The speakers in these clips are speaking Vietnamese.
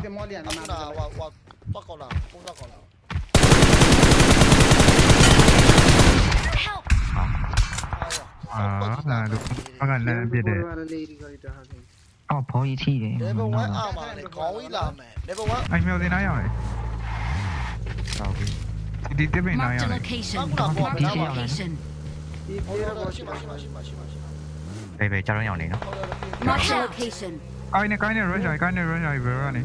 的摸脸了吗？那我我报告了，报告了。啊，那都大概那边的。哦，跑一起的。那边我，我。哎，没有那样嘞。高一，你这样嘞？哎，别，家人要你了。哎，那，哎，那，人家，哎，那，人家，别让你。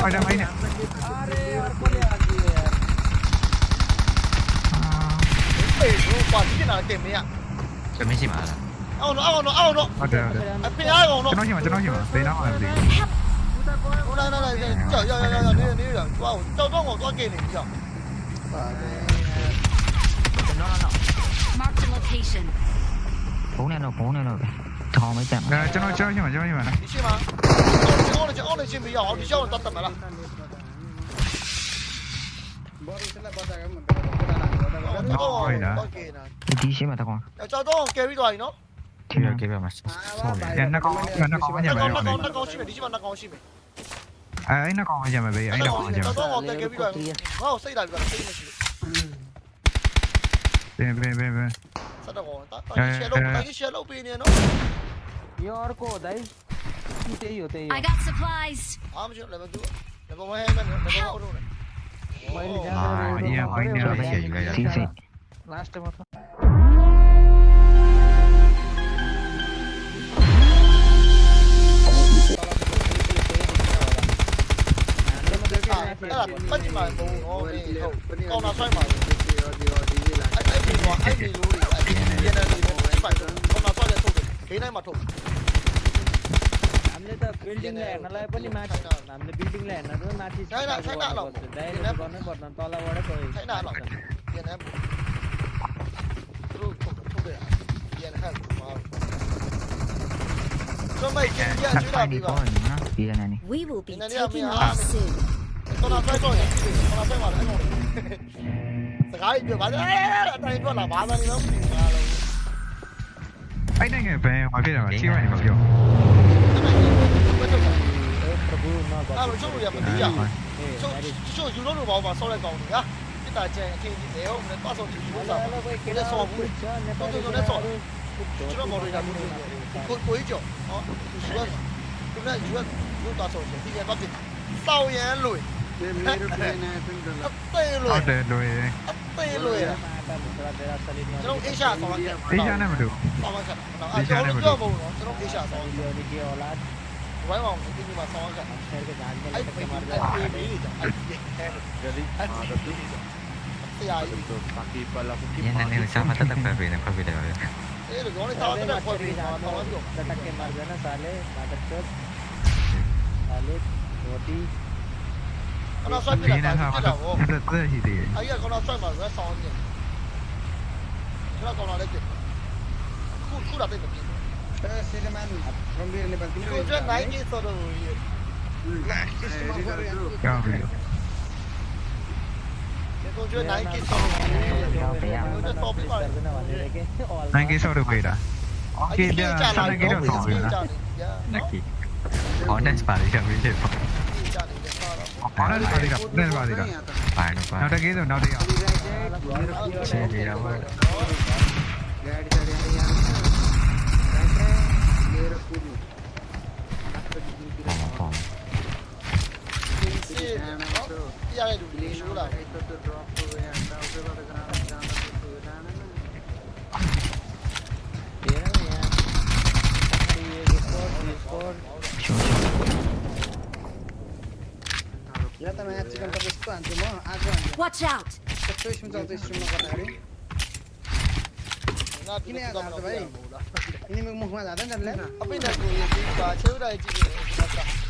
pada mainnya mấy gì mà Ao nó, ao nó, ao nó Ada, ada Apa gì mà, chẳng nói gì mà? Đây nó làm gì Ô đây, đây, đây Chờ, chờ, chờ, chờ Đi, đi, đi Wow, cho tôi ngồi coi kì này Chờ Mark the location. Phố này nó, phố này nó Thò mấy chạm. Chẳng nói, chẳng nói gì mà, chẳng nói gì mà? Đi 俺去，俺去没有，你叫我打怎么了？đi xí mà ta con. Cho tôi carry rồi nó. Carry carry mà. sao Sorry. Nó con nó con nhà mày. Nó con nó con xí mày đi xí mà nó con xí mày. À ấy nó con nhà mày bây, ấy nó con nhà mày. Cho con carry rồi. Nó xây con rồi, xây mà. Bên bên bên bên. Sao đâu con? Tao chỉ xe lốp, tao chỉ xe con bên này nó. Yorko con होते ही होते ही I got supplies. हम जो लेवल 2 लेवल 1 है मैं लेवल 1 और हूं भाई ले जा हां ये भाई ने ऐसे ही गया ठीक है लास्ट में था là bất mà đủ ô đi. Con nào xoay mà anh anh bị bỏ anh bị lùi. Anh bị điên anh bị phải con nào xoay lại thủ thế này mà thủ हामीले त बिल्डिङलाई हेर्नलाई पनि माथि हामीले बिल्डिङलाई हेर्न पनि माथि डाइरेक्ट गर्नै पर्दैन तलबाटै We will be taking off soon. Anh đang ở về ngoài kia rồi, chiêu anh vào kiểu. ထုတ်တာပရိုနာပါအဲ့တော့ချုပ်လို့ရမသိရချုပ်ချုပ်ယူလို့တော့ဘာမှဆောက်လိုက်ကောင်းနေဟာပြတာချင်အထင်ကြီးတယ်ဟုတ်မလဲသွားဆောက်ကြည့်ဘူးစားတယ်လဲဆောက်ဘူးတော့တော့လဲဆောက်ကျွန်တော်မော်ရီတာကိုကိုကိုကြောဟောယူရသူကယူရယူသွားဆောက်တယ်ဒီကတော့စောက်ရန်လို့အသေးလွယ်အသေးလွယ်အသေးလွယ်ကျွန်တော်အေရှာဆောင်ရအေရှာနဲ့မတူဆောင်ရကျွန်တော်အေရှာနဲ့မတူကျွန်တော်အေရှာဆောင်ရ Vay oğlum şimdi bak sana gel. Ay baby. Paki pala ko kipa. Yan na nila siya matatagpapi ng pabila ko. Eh, lo gawin tayo na po. Tatak ke mar jana sale, matak chot. Sale, roti. Ano sa nila? Ano sa nila? Ayun, kung nasa mar jana sa on niya. Sila kung nasa nila. Kuda tayo na. Nineties are see. Oh, yeah, I do. You should have. Yeah, yeah. C4, C4. Yeah, the match is going to be spun. Tomorrow, I'm going to. Watch out! The fish is going to be spun. किन याद आउँछ भाइ यिनीको मुखमा जाँदैन त्यसलाई अब यिनीहरूको यो बिचमा छेउरा आइपुग्यो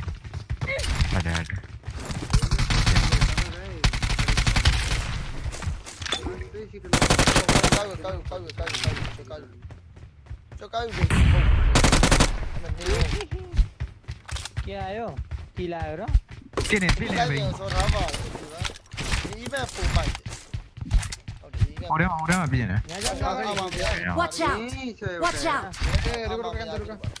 맞아 맞아 까요 까요 까요 까요 까요 까요 저 까요 ¿Qué hago? ¿Tiladro? Tienen, tienen, ven. Orema, orema, viene. Watch out! Watch out!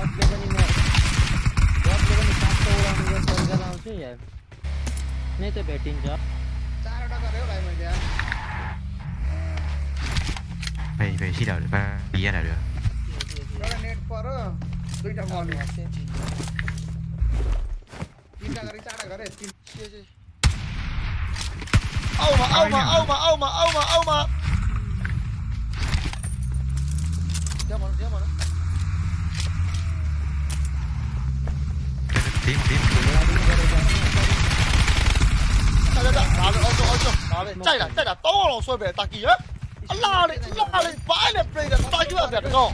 बहुत लोगों ने बहुत लोगों ने सात सौ उड़ा मुझे फोन कर रहा हूँ से यार नहीं तो बैटिंग जा चार उड़ा कर रहे हो भाई मुझे यार về về khi nào được ba đi ra nào được đó là net पर दुई टा बॉल है तीन टा करे चार टा करे तीन औ मा औ मा औ मा औ मा औ मा औ मा क्या बोल क्या बोल 停停停！来来来，拿着，按照按照，拿着，再来再来，刀我老衰呗，打几下？拉你拉你，摆你飞的，摆你个石头，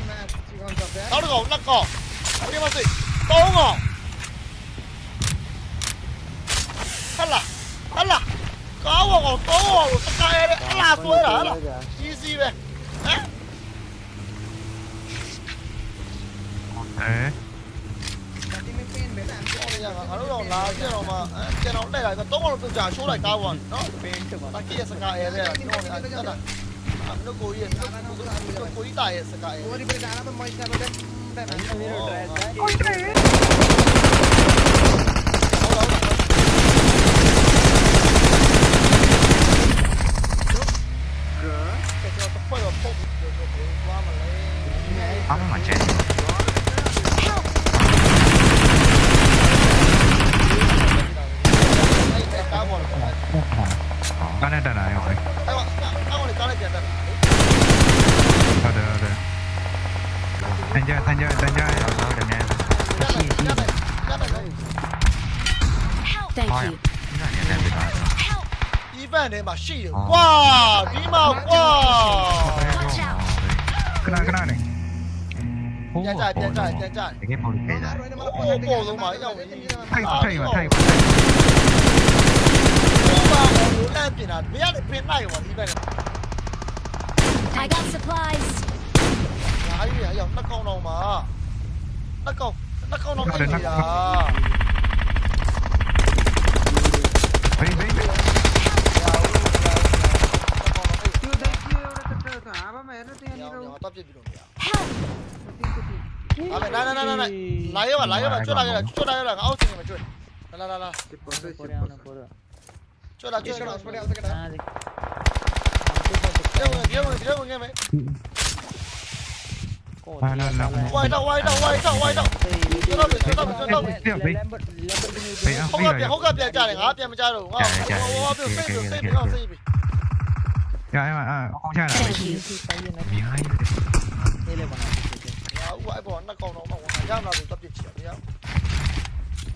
石头，那个，我尼玛的，刀我。好了好了，刀我，刀我，该的，拉衰了，试试呗。哎。 ငါတို့တော့လာကြတော့မှကျွန်တော်တက်လာတော့တော့တော့ပြုတ်ကြရှိုးလိုက်ကားပေါ့နော်ဘင်းချက်ပါတကည့်ရစကားရဲတဲ့တော့အဲ့ဒါအမလို့ကိုကြီးရဲ့ကိုကြီးတာရဲ့စကားရဲကိုကြီးပြန်လာတော့မိုက်တာပဲပဲကိုကြီးတယ် 挂，立马挂。过来过来的。电电站电站电站太远太远太远 igotsupplies。哎呀哎，那搞弄嘛，那搞那搞弄个鬼呀。嘿嘿。 ညောင်းညောင်းတော့ပြစ်ပြီးလို့မရဘူးအဲ့ဒါနာနာနာနာလာရောလာရောကျွတ်လာရောကျွတ်လာရောငါအောက်စင်မှာကျွတ်လာလာလာကျွတ်လာကျွတ်လာစပယ်အောက်ကတာဒီဝင်ဒီဝင်ဒီဝင်ငယ်မယ်ပါလာလာဝိုင်တော့ဝိုင်တော့ဝိုင်တော့ဝိုင်တော့ကျွန်တော်ကျွန်တော်ကျွန်တော်ပြန်ပြီးဟောကပြန်ဟောကပြန်ကြားတယ်ငါပြန်မကြားတော့ငါဟောပြန်ပြေးပြေးပြေးပြေးပြေး Ya, em ạ, con trai này. Behind.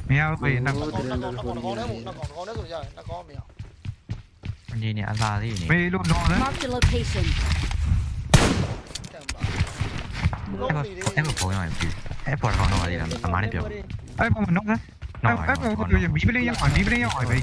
Mèo về nó có Con gì nhỉ, ăn ra gì nhỉ? Mê luôn nó đấy. Mark the location. Em ở phố này chứ. Em ở phố này là tầm ăn đi được. Em ở mình nóc đấy. Em ở mình nổi. Em bị bên đây em hỏi, bị bên đây em hỏi vậy.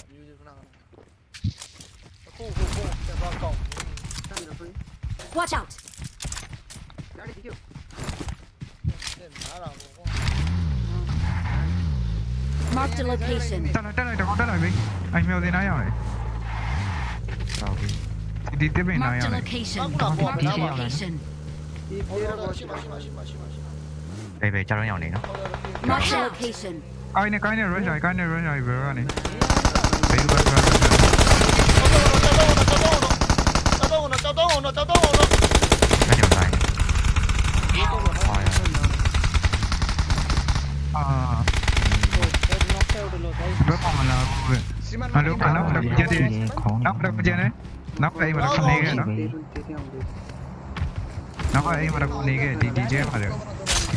Watch out! Mark the location. Mà lúc là nóc đập chưa đi Nóc đập chưa đấy Nóc đây mà đập không đi kìa đó Nóc đây mà đập không đi kìa Đi đi chơi mà được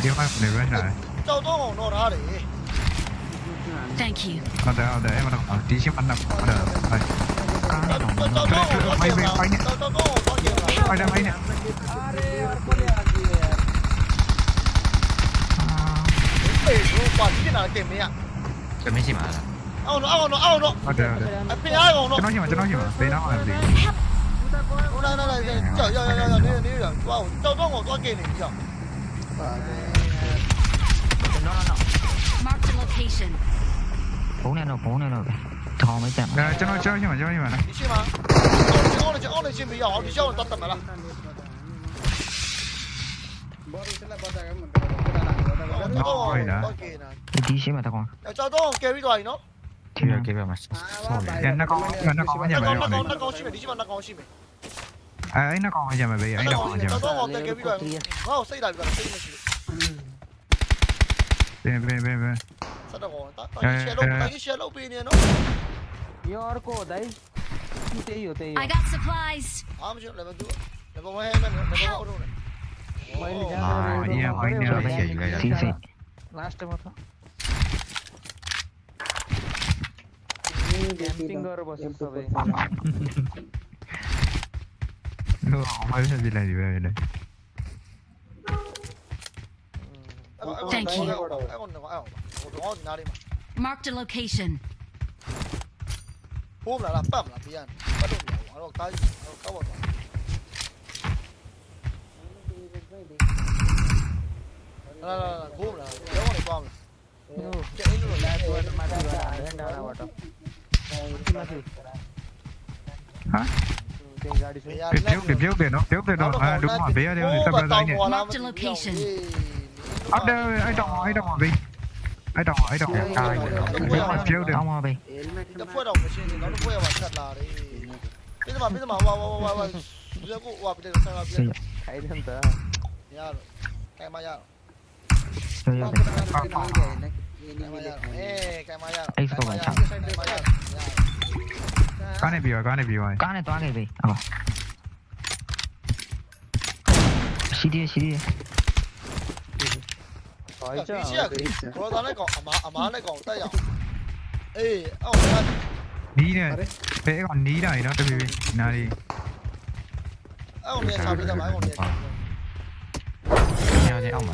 Đi mà không được rồi Thank you. Ở đây, ở đây, em đi ở tí xíu ăn đọc ở đây. Đây. Mày về bay nhé. Bay ra bay nhé. Cái mấy gì mà là? 青野青野青野待って待ってピン青野手のひま手のひまベナーマンでいい đây đây đây chở giờ giờ giờ đi đi rồi wow đâu có một con kia này chở Mark the location. Phố này nó phố này nó thò mới chạm. Rồi cho nó chơi nhưng mà chơi nhưng mà này. Đi chơi mà. Ông này chơi ông này chơi bây giờ đi chơi tắt tầm rồi. Đi chơi mà tao con. Cho tôi carry rồi nó. 9秒9秒待ちそうだよね中今中お前じゃないよね中押しめ20番中押しめ À, ấy nó còn bây giờ mà bây giờ ấy nó còn bây giờ. Nó còn tay kia bây giờ. Nó xây lại bây giờ xây mà. Bên bên bên bên. Sao đâu còn tay kia xe lốp tay kia xe lốp bên này nó. Your cô đấy. Đi tới rồi tới. I got supplies. À mà chưa lại mà chưa. Lại mà hay mà lại mà đâu rồi. À, yeah, mình nhớ bây giờ là. Last time thôi. Camping गरेर बस्छ सबै No, vamos a la lluvia, mira. Thank you. Marked a location. Boom là làm bầm làm biên. Bắt đầu hiểu, nó tay, nó cao bọn. Là là là boom là, nó này bom. Chạy nó là tôi mà tôi là đang đào nào vậy? hả? Cái trước điểm trước để nó trước để nó à đúng hỏi bé đeo tao ra đây nhỉ ở đây ai đồng ai đồng hỏi đi ai đồng ai đồng ai đúng hỏi trước để không hỏi đi Bây giờ mà bây giờ mà wow wow wow wow Bây giờ cũng wow bây giờ sao bây giờ Thấy đi không tớ Nhờ Cái mà nhờ Tôi nhờ Expo vẫn thẳng Có này bị rồi, có này bị rồi. Có này toa này à, bị Ờ Xí đi, xí đi. Khỏi chứ? Cô ta này còn, ẩm ẩm này còn tay rồi Ê, ông Ní này. Vẽ còn ní này nó, cái bị Nào đi. Ông này sao bây giờ mà ông này Nhờ thế ông mà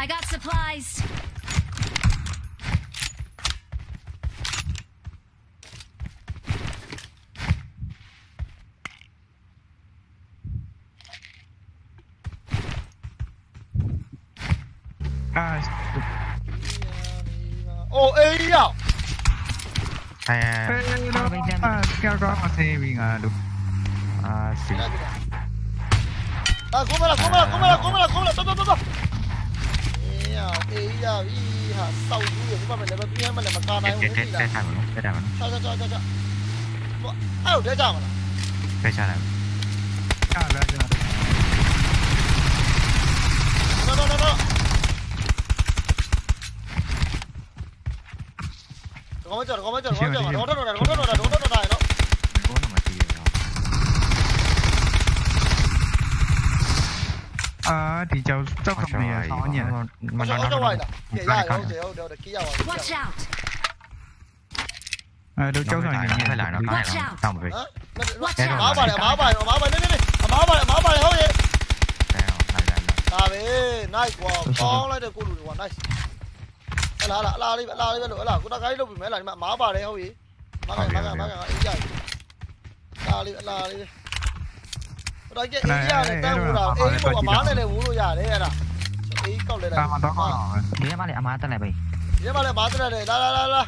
I got supplies. Oh, A à? À, à, kêu đó mà xe mình à đúng. À, Come À, cúmela, cúmela, cúmela, cúmela, cúmela, tốt, come tốt. giờ ý hả sâu dữ liệu mà mình lại bật nghe mà lại bật con này không? thấy gì là sao sao sao sao sao ai ở đây chào mà đây chào này chào đây chào đó đó đó đó. Có mấy chỗ có mấy chỗ có mấy chỗ đó đó đó đó đó đó 啊！你就周咁嘢，我嘢，我想我想為啦，其他有有有得幾有啊？Watch out！誒，到周上面嘅嚟啦，嚟啦，得唔得？Watch out！馬埋嚟，馬埋，馬埋，呢呢呢，馬埋，馬埋嚟，好嘢！大邊，nice 喎，講啦，就過路喎，nice。嗱嗱嗱，呢嗱呢度嗱，我大家呢度唔係嚟，馬埋嚟，好嘢，馬埋馬埋馬埋，哎呀！嗱呢嗱呢。 တယ်ဟုတ်ရဲ့မားကမားကမားကအေးရလာလေးလာလေးပဲတော့ကြည့်အေးရနဲ့တန်းဝူတာအေးပေါ့မားနဲ့လည်းဝူလို့ရတယ်အဲ့ဒါအေးကောက်လဲလိုက်တာမတော့ကောင်းဒီထဲမှာလည်းအမားတက်လိုက်ပဲဒီမှာလည်းမားတက်တယ်လာလာလာလာ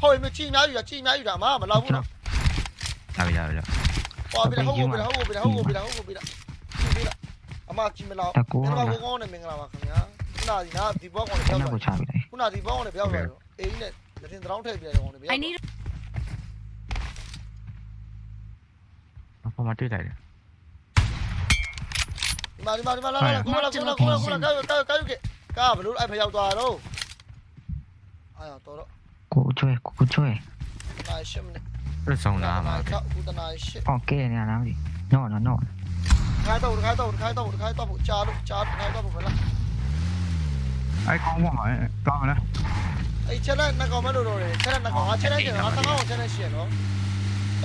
ဟုတ်ရဲ့မချိများယူတာချိများယူတာမားမလောက်ဘူးနော်လာပြီရပြီဟောပြီဟုတ်ပြီဟုတ်ပြီဟုတ်ပြီဟုတ်ပြီဟုတ်ပြီပြီအမချိမလောက်ဒီမှာကိုကောင်းနေမင်္ဂလာပါခင်ဗျာခုနကဒီနာဒီဘောကောင်လေးအဲ့ပြောနောက်ကိုက်ချပြလိုက်ခုနဒီဘောကောင်လေးပြောက်သွားတော့အေးနဲ့လက်တင်တောင်းထည့်ပြတယ်ကောင်လေးပြော I need ဘာမှတွေ့လိုက်တယ် vào đi đi cái cái cái cái cái phải lúc phải vào tòa đâu. Ai à tôi đó? Cú chơi cú chơi. Này xem này. Rất xong là mà ok này làm gì nó nó nó khai tàu khai tàu khai tàu khai cha lúc cha khai tàu phải là ai có một hỏi con rồi đấy ai chết đấy nó có mấy đồ rồi chết đấy nó có chết đấy thì nó tăng không chết đấy xỉa nó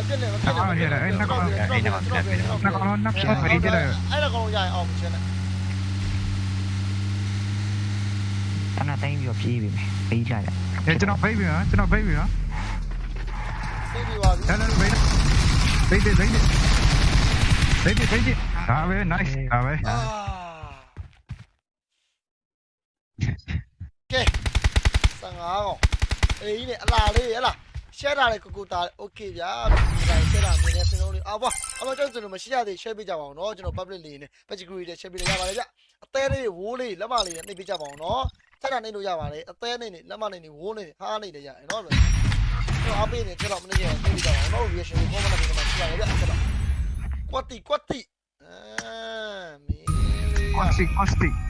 나가면 되나? 에 나가면 되나? 에 나가면 되나? 나가면 나 피가 다리 되나? 에 나가면 야이 어 무슨 하나 타임 요 피비 비자 에 저나 비비야 저나 비비야 비비 와 나나 비비 비비 비비 비비 비비 아왜 나이스 아왜 오케이 상하고 에이네 알라레 알라 share တာလေကိုကိုသား okay ဗျာဒါ share တာမြင်နေစလုံးလေးအဘွားအဘွားကျွန်တော်တို့မရှိရသေး share ပေးကြပါအောင်နော်ကျွန်တော် public လေးနဲ့ page group လေး share ပေးလိုက်ရပါတယ်ဗျအသေးလေးဝိုးလေးလက်မလေးနဲ့နှိပ်ပေးကြပါအောင်နော်ဆက်တာနှိပ်လို့ရပါတယ်အသေးလေးနဲ့လက်မလေးနဲ့ဝိုးလေးနဲ့ဟားလေးလည်းရတယ်နော်ကျွန်တော်အပေးနေကျွန်တော်မနေ့ကနှိပ်ပေးကြပါအောင်နော် reaction ကို comment မှာပြပါရဗျဆက်တော့ကွတ်တီကွတ်တီအဲမင်းကွတ်တီကွတ်တီ